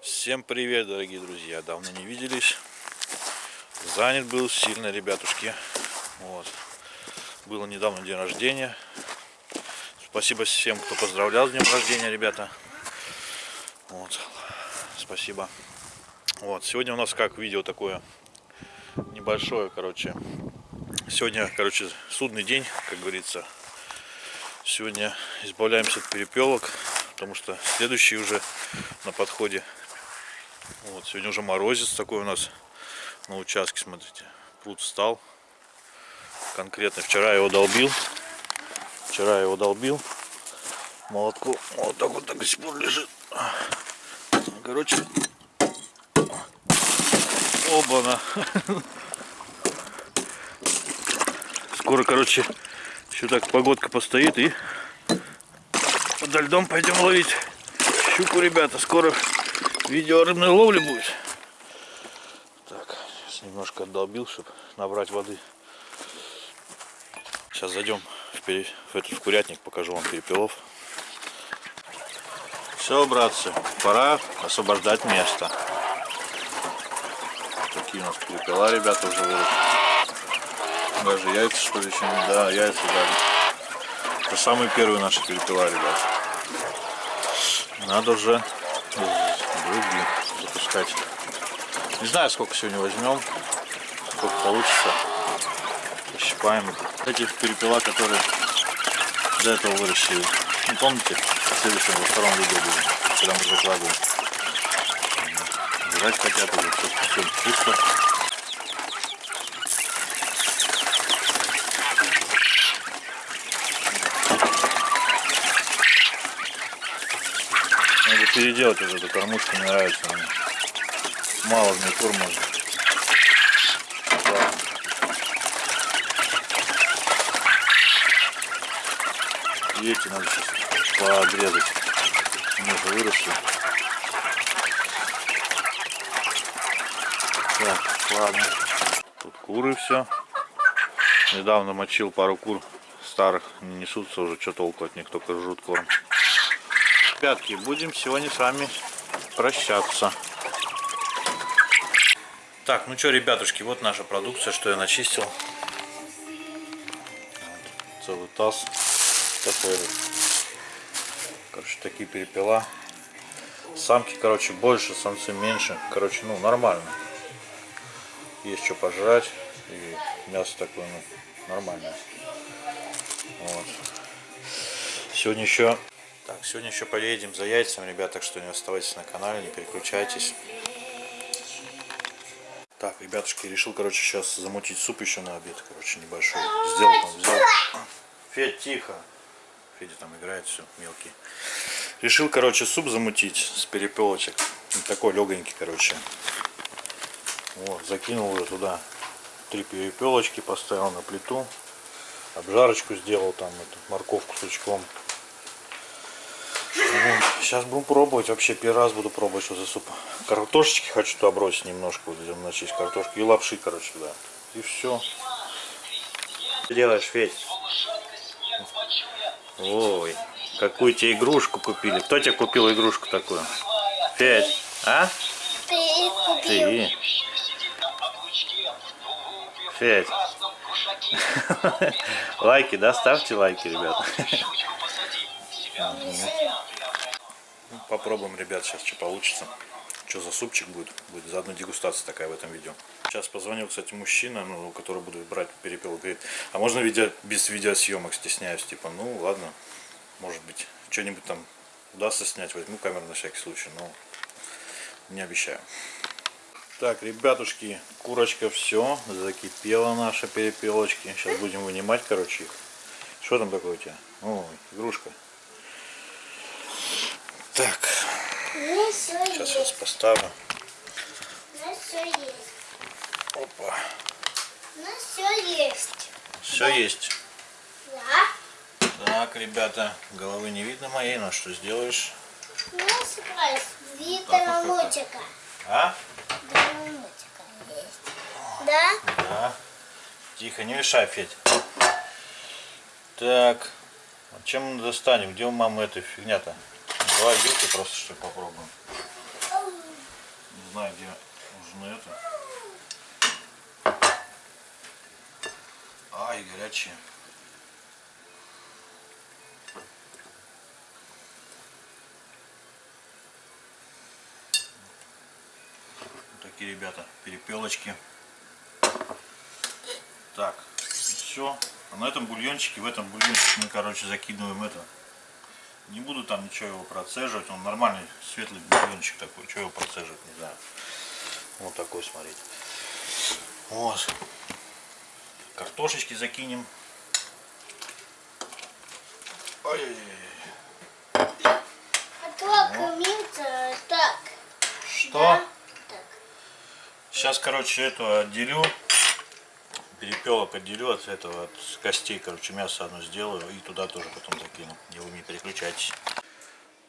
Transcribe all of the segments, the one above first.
Всем привет, дорогие друзья! Давно не виделись. Занят был сильно, ребятушки. Вот. Было недавно день рождения. Спасибо всем, кто поздравлял с днем рождения, ребята. Вот. Спасибо. Вот. Сегодня у нас как видео такое небольшое, короче. Сегодня, короче, судный день, как говорится. Сегодня избавляемся от перепелок, потому что следующий уже на подходе. Вот, сегодня уже морозец такой у нас на участке, смотрите. Пруд встал. Конкретно вчера его долбил. Вчера его долбил. Молотку вот так вот так до сих пор лежит. Короче. Оба-на. Скоро, короче, еще так погодка постоит и подо льдом пойдем ловить щуку, ребята. Скоро видео рыбной ловли будет. Так, сейчас немножко отдолбил, чтобы набрать воды. Сейчас зайдем в, пере... в этот в курятник, покажу вам перепелов. Все, братцы, пора освобождать место. Такие у нас перепела, ребята, уже выросли. Даже яйца, что ли, еще не... Да, яйца дали. Это самые первые наши перепела, ребят. Надо уже других запускать. Не знаю, сколько сегодня возьмем, сколько получится. Пощипаем их. Эти перепела, которые до этого выращили. Не помните, в следующем, во втором видео будет, когда мы закладываем. Жрать хотят уже, все, все пусто. Надо переделать уже эту кормушку, мне нравится она. Мало в ней корма. И эти надо сейчас пообрезать. Они уже выросли. Так, ладно. Тут куры все. Недавно мочил пару кур старых. Не несутся уже, что толку от них, только жрут корм. Ребятки, будем сегодня с вами прощаться. Так, ну что, ребятушки, вот наша продукция, что я начистил. Целый таз такой вот. Короче, такие перепела. Самки, короче, больше, самцы меньше. Короче, ну, нормально. Есть что пожрать. И мясо такое, ну, нормальное. Вот. Сегодня еще... Так, сегодня еще поедем за яйцами, ребят, так что не оставайтесь на канале, не переключайтесь. Так, ребятушки, решил, короче, сейчас замутить суп еще на обед, короче, небольшой. Сделал там, взял. Федь, тихо. Федя там играет, все, мелкий. Решил, короче, суп замутить с перепелочек. Такой легонький, короче. Вот, закинул уже туда три перепелочки, поставил на плиту. Обжарочку сделал там, эту морковку с лучком. Вот. Сейчас будем пробовать. Вообще первый раз буду пробовать, что за суп. Картошечки хочу туда бросить немножко. Вот начесть картошки. И лапши, короче, да. И все. Что делаешь, Федь? Ой, какую тебе игрушку купили. Кто тебе купил игрушку такую? Федь, а? Ты купил. Ты. Федь. Лайки, да? Ставьте лайки, ребята. Ну, Попробуем, ребят, сейчас что получится. Что за супчик будет? Будет заодно дегустация такая в этом видео. Сейчас позвонил, кстати, мужчина, ну, который буду брать перепел. Говорит, а можно видео, без видеосъемок, стесняюсь. Типа, ну ладно, может быть, что-нибудь там удастся снять. Возьму камеру на всякий случай, но не обещаю. Так, ребятушки, курочка все, закипела наша перепелочки. Сейчас будем вынимать, короче, их. Что там такое у тебя? Ой, игрушка. Так, сейчас есть. вас поставлю. У нас все есть. Опа. У нас все есть. Все есть. Да. Так, ребята, головы не видно моей, но что сделаешь? У нас вот это. мультика. А? Есть. Да? Да. Тихо, не мешай, Федь. Так. А чем мы достанем? Где у мамы эта фигня-то? Давай вилкой просто что попробуем. Не знаю, где нужно это. Ай, горячие. Такие ребята, перепелочки. Так, все. А на этом бульончике, в этом бульончике мы, короче, закидываем это. Не буду там ничего его процеживать. Он нормальный, светлый бульончик такой. Что его процеживать, не знаю. Вот такой, смотрите. Вот. Картошечки закинем. Ой-ой-ой. А то кормиться так. Что? Да? Сейчас, короче, эту отделю. Перепелок отделю от этого, от костей, короче, мясо одно сделаю и туда тоже потом закину. Не вы не переключайтесь.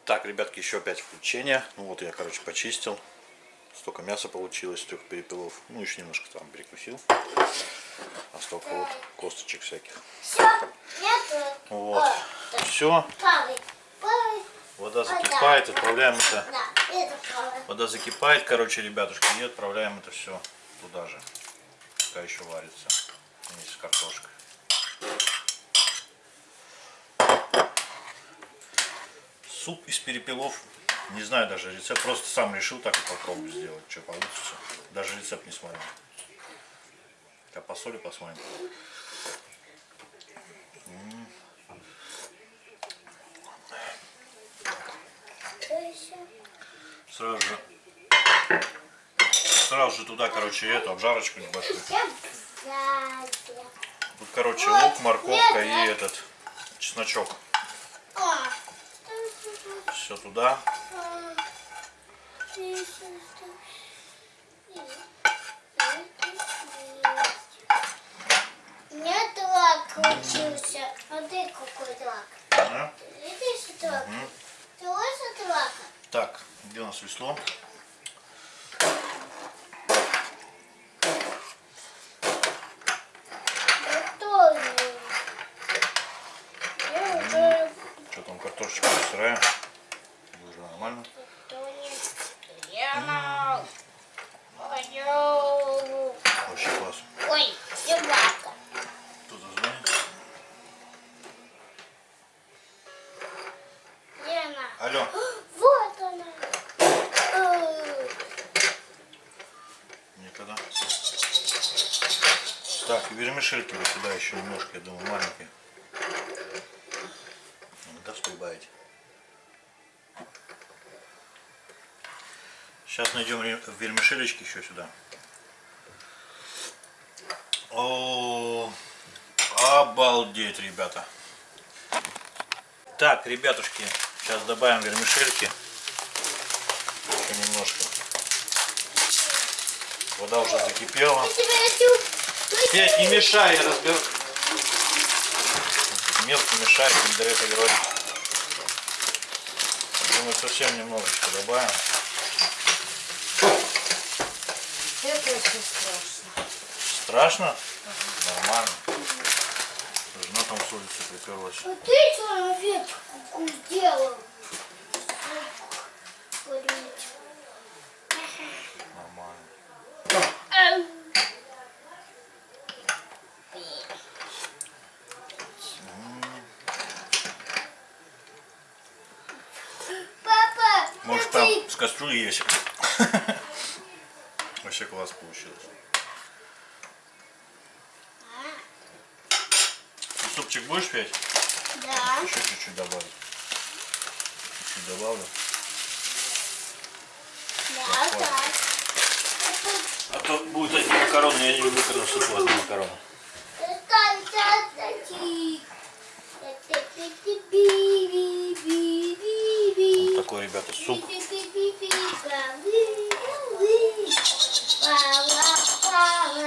Так, ребятки, еще опять включение. Ну вот я, короче, почистил. Столько мяса получилось, столько перепелов. Ну, еще немножко там перекусил. А столько вот косточек всяких. Все, нету. Вот. Все, вода закипает, отправляем это. Вода закипает, короче, ребятушки, и отправляем это все туда же. Пока еще варится вместе с картошкой. Суп из перепелов. Не знаю даже рецепт. Просто сам решил так и попробую сделать. Что получится. Даже рецепт не смотрел. Сейчас по соли посмотрим. М, Что еще? Сразу же. Сразу же туда, короче, эту обжарочку небольшую. Тут, короче, лук, морковка нет, и нет. этот чесночок. О. Все туда. У меня лак получился. Смотри, какой лак. Да. Видишь этот лак? Ты хочешь этот лак? Так, где у нас весло? Готовый. Я уже Что там, картошечка сырая? Уже нормально. готовый. Я Ой, Вообще класс. Ой, собака. Кто-то звонит. Лена. Алло. Вот она. Ой. Никогда. Так, вермишельки вот сюда еще немножко, я думаю, маленькие. Не даст прибавить. Сейчас найдем вермишелечки еще сюда. О, обалдеть, ребята. Так, ребятушки, сейчас добавим вермишельки. Еще немножко. Вода уже закипела. Петь, не мешай, я разберу. Мелко мешает, не дает говорить. Думаю, совсем немножечко добавим. Это очень страшно. Страшно? Нормально. Жена там с улицы приперлась. А ты человек какую сделал? Курить. Нормально. Ау. Папа, Может смотри. там с кастрюли есть. Вообще класс получилось. Супчик будешь петь? Да. Еще чуть-чуть добавить. Чуть-чуть добавлю. Да, да. А то будут одни макароны, я не люблю, когда одни макароны. Вот такой, ребята, суп.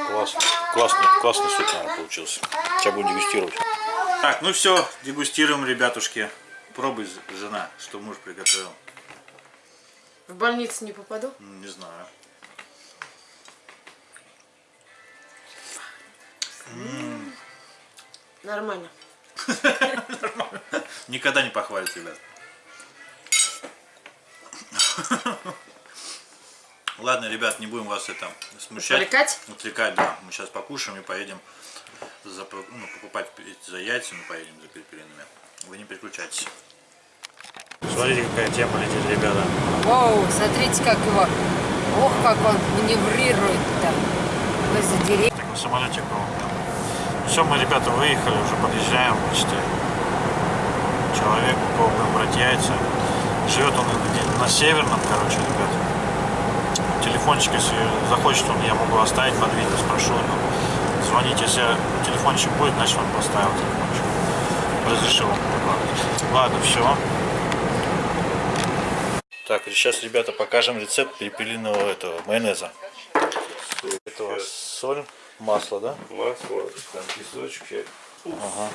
Класс, классный, классный суп, наверное, получился. Сейчас будем дегустировать. Так, ну все, дегустируем, ребятушки. Пробуй, жена, что муж приготовил. В больницу не попаду? Не знаю. Нормально. Нормально. Никогда не похвалит, ребят. Ладно, ребят, не будем вас это смущать. Отвлекать? Отвлекать, да. Мы сейчас покушаем и поедем за, ну, покупать за яйцами, поедем за перепелиными. Вы не переключайтесь. Смотрите, какая тема летит, ребята. Оу, смотрите, как его... Ох, как он маневрирует-то. Возле деревьев. Так на самолете был. Все, мы, ребята, выехали, уже подъезжаем почти. Человек, у кого будем брать яйца. Живет он на северном, короче, ребят. Телефончик, если захочет, он я могу оставить под видео, спрошу. ну, Звоните, если телефончик будет, значит он поставил телефончик. Разрешил. Ладно, все. Так, сейчас, ребята, покажем рецепт перепелиного этого майонеза. Это у вас соль, масло, да? Масло, там песочек, чай. Ага.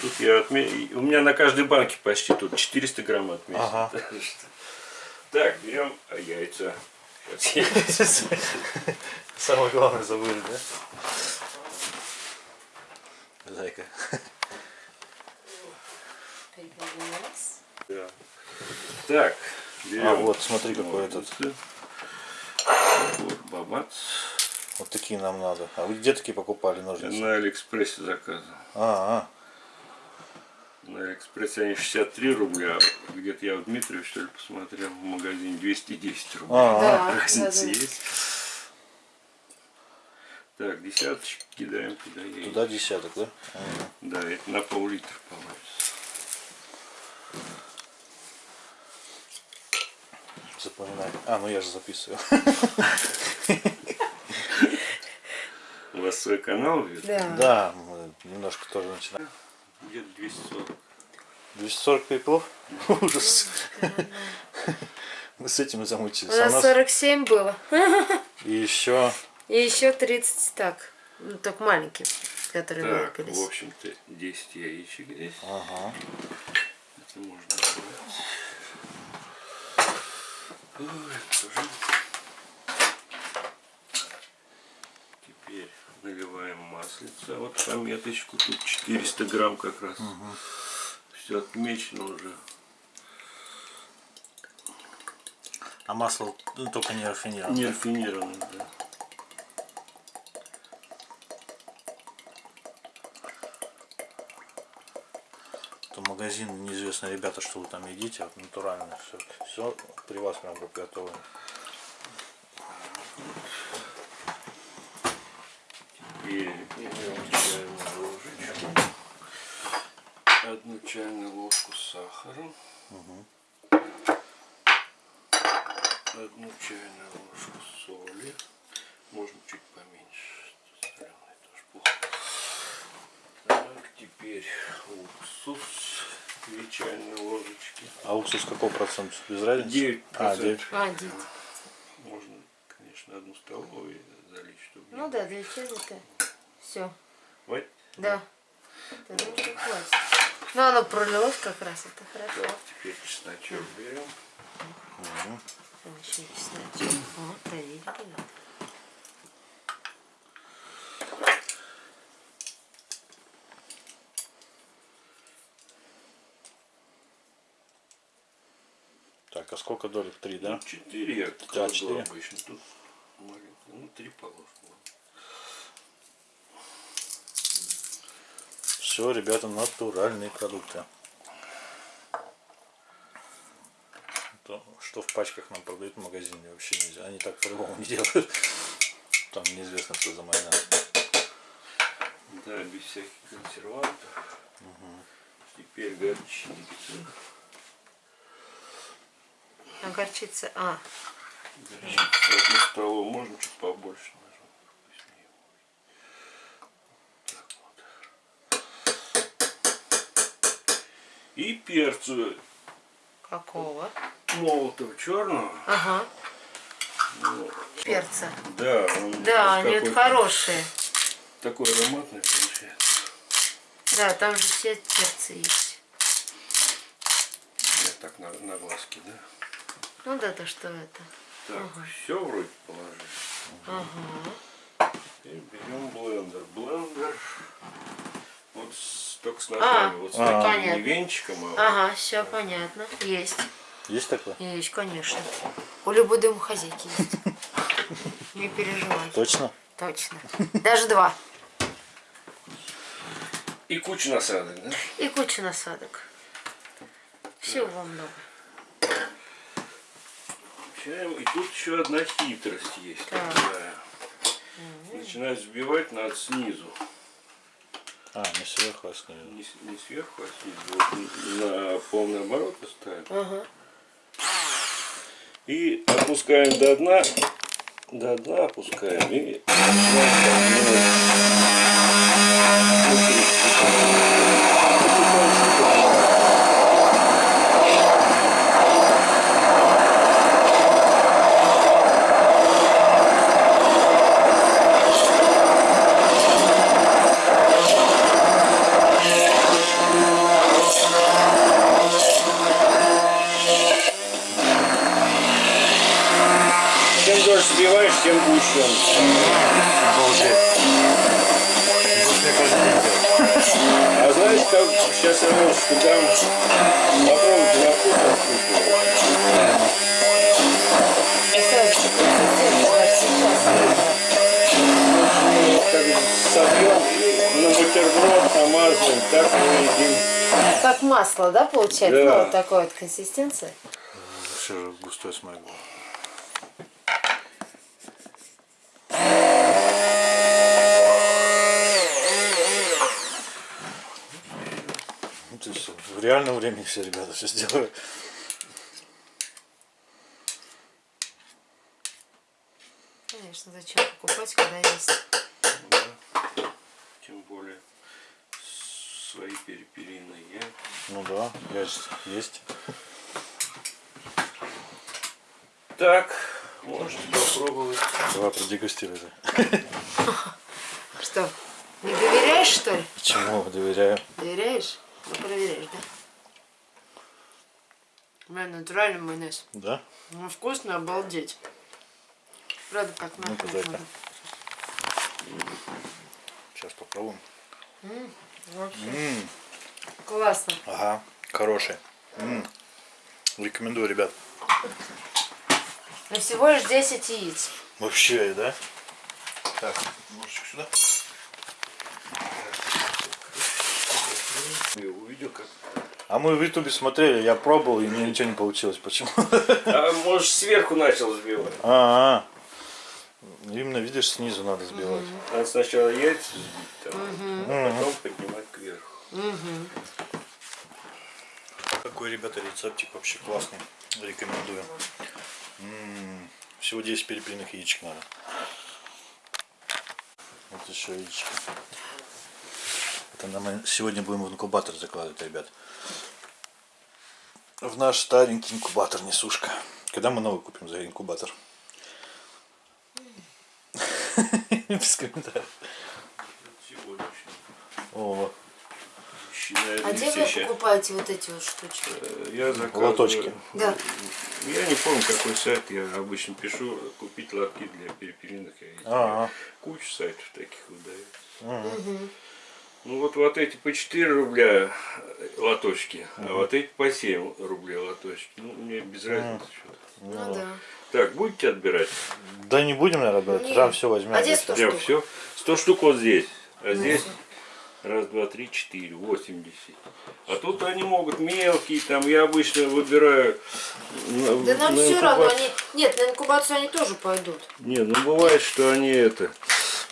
Тут я отме... У меня на каждой банке почти тут 400 грамм отмечено. Ага. Так берем яйца. Сейчас Самое главное забыли, да? Зайка. Да. Так, берем. А, вот, смотри, какой этот. Вот, бабац. Вот такие нам надо. А вы где такие покупали ножницы? На Алиэкспрессе заказывал. А, На Алиэкспрессе они 63 рубля. а Где-то я в Дмитриеве, что ли, посмотрел. В магазине 210 рублей. а, а, Да, Разница да, да. есть. Так, десяточки кидаем туда. яйца. туда десяток, да? Да, это на пол-литра получится. Запоминай. А, ну я же записываю. У вас свой канал? Да. Да, мы немножко тоже начинаем. Где-то 240. 240 перепелов? Ужас. Мы с этим и У замучились. А у нас нас 47 было. и еще И еще 30 так. Ну, только маленькие, которые Так, вылупились. в общем-то, 10 яичек здесь. Ага. Это можно убрать. Ой, тоже. Теперь наливаем маслица. Вот пометочку. Тут 400 грамм как раз. Все отмечено уже. А масло ну, только не рафинированное. Не рафинированно, да. То магазин неизвестно, ребята, что вы там едите, вот натурально все, все при вас прям готово. Теперь берем чайную ложечку. Одну чайную ложку сахара. Одну чайную ложку соли. Можно чуть поменьше. Соленая тоже плохо. Так, теперь уксус. Две чайные ложечки. А уксус какого процента? Без разницы? 9 А, 9. А, дед. Можно, конечно, одну столовую залить, чтобы не Ну да, для чего-то. Все. Вот. Да. Тогда уже хватит. Ну, оно пролилось как раз, это хорошо. Теперь чесночок берем. Там еще чесночок. Вот, проверили. Так, а сколько долек? Три, да? Четыре я Да, четыре. обычно. Тут маленько. Ну, три положено. Все, ребята, натуральные продукты. То, что в пачках нам продают в магазине, вообще нельзя. Они так по-другому не делают. Там неизвестно, что за майонез. Да, без всяких консервантов. Теперь горчица. А горчица, а, Горчица одну столовую. Можно чуть побольше нажать. Вкуснее будет. Так вот. И перцу какого? молотого черного. Ага, Ну, перца. да, он Да, они вот хорошие. такой ароматный получается. Да, там же все перцы есть. Я так на, на глазки, да? Ну да, то что это. Так, все вроде положили. Ага. И берем блендер. Блендер вот с, только с ногами. вот с А, таким понятно. не венчиком, а Ага, все понятно. Есть. Есть такое? Есть, конечно. У любой домохозяйки есть. Не переживай. Точно? Точно. Даже два. и куча насадок, да? И куча насадок. Всего много. Включаем. И тут еще одна хитрость есть. Так. такая. Начинать взбивать надо снизу. А, не сверху, а снизу. Не, не сверху, а снизу. Вот на полный оборот ставим. Ага. И опускаем до дна. До дна опускаем. И начинаем Как масло, да, получается? Да. Ну, вот такой вот консистенция. Вообще же густой был. Ну, в реальном времени все ребята все сделают. Конечно, зачем покупать, когда есть. Свои перепелиные я. Ну да, есть. есть. Так, можете попробовать. Давай продегустируй. Что, не доверяешь, что ли? Чему доверяю? Доверяешь? Ну, проверяешь, да? У меня натуральный майонез. Да? Ну, вкусно, обалдеть. Правда, как на дай-ка. Сейчас попробуем. Вообще. Классно. Ага, хороший. М. Рекомендую, ребят. Но всего лишь 10 яиц. Вообще, да? Так, ножичек сюда. Я увидел, как. А мы в ютубе смотрели, я пробовал, и мне ничего не получилось. Почему? А может сверху начал взбивать. А, именно видишь, снизу надо сбивать. Надо сначала яйца взбить, там, а потом поднимать кверху. Какой, ребята, рецептик вообще классный. Рекомендую. М, Всего 10 перепелиных яичек надо. Вот еще яички. Это мы сегодня будем в инкубатор закладывать, ребят. В наш старенький инкубатор несушка. Когда мы новый купим за инкубатор? Без комментариев. О, Считаю, А где вы сейчас. покупаете вот эти вот штучки? Э, Я заказываю. Лоточки. Да. Я не помню, какой сайт. Я обычно пишу купить лотки для перепелиных яиц. Ага. Куча сайтов таких выдается. Ну вот, вот эти по 4 рубля э, лоточки, а вот эти по 7 рублей лоточки. Ну, мне без разницы что-то. Ну да. Так, будете отбирать? Да не будем, наверное, брать. Нет. Прям все возьмем. А где здесь. 100 Прям штук? все. 100 штук вот здесь. А здесь раз, два, три, четыре, 80. А тут они могут мелкие, там я обычно выбираю. на- Да нам на все равно, инкуба- они... Нет, на инкубацию они тоже пойдут. Не, ну бывает, что они это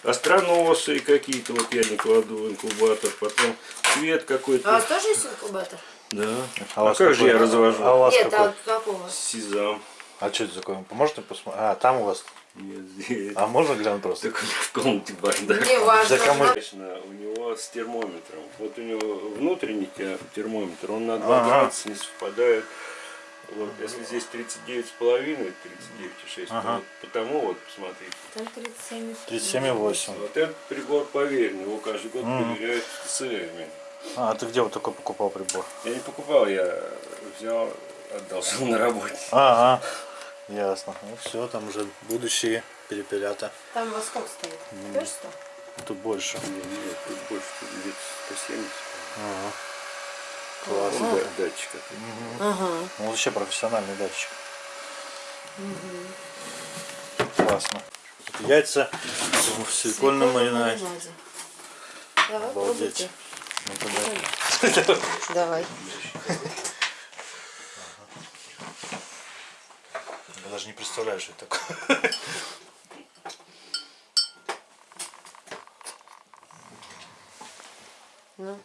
остроносые какие-то, вот я не кладу в инкубатор, потом цвет А у какой-то. вас тоже есть инкубатор? Да. А, А, как же какой? я развожу? А у вас Нет, какой? а какого? Сезам. А что это такое? Можете посмотреть? А, там у вас. Нет, здесь. А можно глянуть просто? Так у меня в комнате бардак. Не важно. Да кому- Конечно, у него с термометром. Вот у него внутренний те- термометр, он на 2 Ага. градуса не совпадает. Вот, если здесь 39,5, 39,6, Ага. то вот потому вот, посмотрите. Там 37. 37,8. Вот этот прибор поверенный, его каждый год проверяют ТСРами. А, ты где вот такой покупал прибор? Я не покупал, я взял, отдал на работе. А, а. Ясно. Ну все, там уже будущие перепелята. Там во сколько стоит? Тоже сто? Тут больше. Не, нет, тут больше тут лет 170. Ага. Класс. Да, датчик. Ага. Ну, вообще профессиональный датчик. Классно. Это яйца в силикольном маринаде. Давай, Обалдеть. пробуйте. Ну, тогда Давай. Я даже не представляю, что это такое. Ну.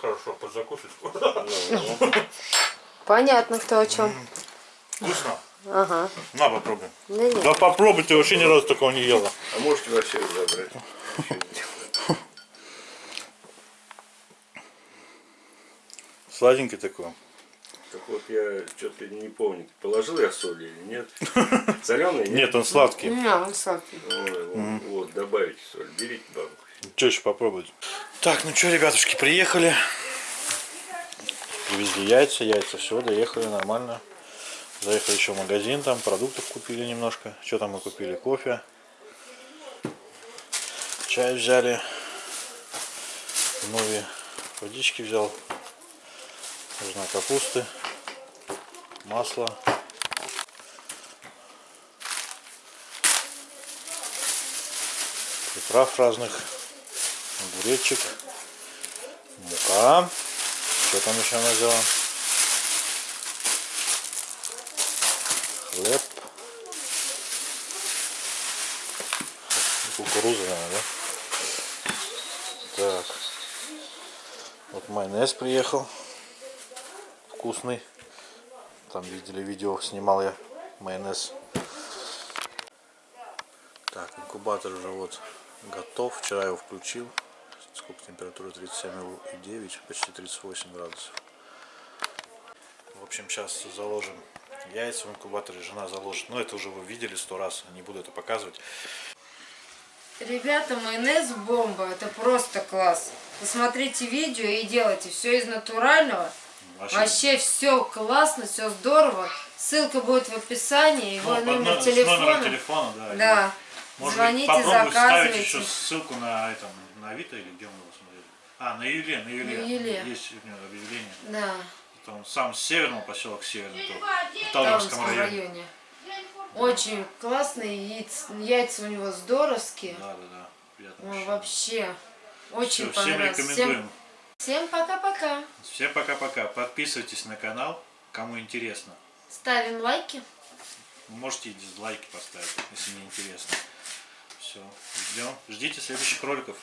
Хорошо, подзакусить. Понятно, кто о чем. Вкусно. Ага. На, попробуй. Да нет. Да попробуй, ты вообще ни разу такого не ела. А можете вообще забрать? Сладенький такой. Так вот я что-то не помню, положил я соль или нет? Соленый? Нет, он сладкий. Не, он сладкий. Вот, добавите соль, берите банку. Что еще попробовать? Так, ну что, ребятушки, приехали. Привезли яйца, яйца, все, доехали нормально. Заехали еще в магазин, там продуктов купили немножко. Что там мы купили? Кофе. Чай взяли. Новые водички взял. Нужна капусты. Масло. Приправ разных. Огуречек. Мука. Что там еще она взяла? Хлеб. Кукуруза, наверное, да? Так. Вот майонез приехал. Вкусный. Там видели видео, снимал я майонез. Так, инкубатор уже вот готов. Вчера его включил. Температура? 37,9, почти 38 градусов. В общем, сейчас заложим яйца в инкубаторе. Жена заложит. Но это уже вы видели сто раз. Не буду это показывать. Ребята, майонез бомба. Это просто класс. Посмотрите видео и делайте все из натурального. Вообще все классно, все здорово. Ссылка будет в описании, его Ну, номер с телефона. номером телефона, да. Да. Может Звоните, быть, заказывайте. еще ссылку на этом, на Авито или где мы? А, на Юле, на Юле. На Юле. Есть у него объявление. Да. Это он сам с северного поселок Северный, в Талдомском районе. районе. Очень классные яйца, яйца у него здоровские. Да, да, да. Приятно. Ой, вообще. Очень всем понравилось. рекомендуем. всем пока-пока. Всем пока-пока. Подписывайтесь на канал, кому интересно. Ставим лайки. Можете и дизлайки поставить, если не интересно. Все, ждем. Ждите следующих роликов.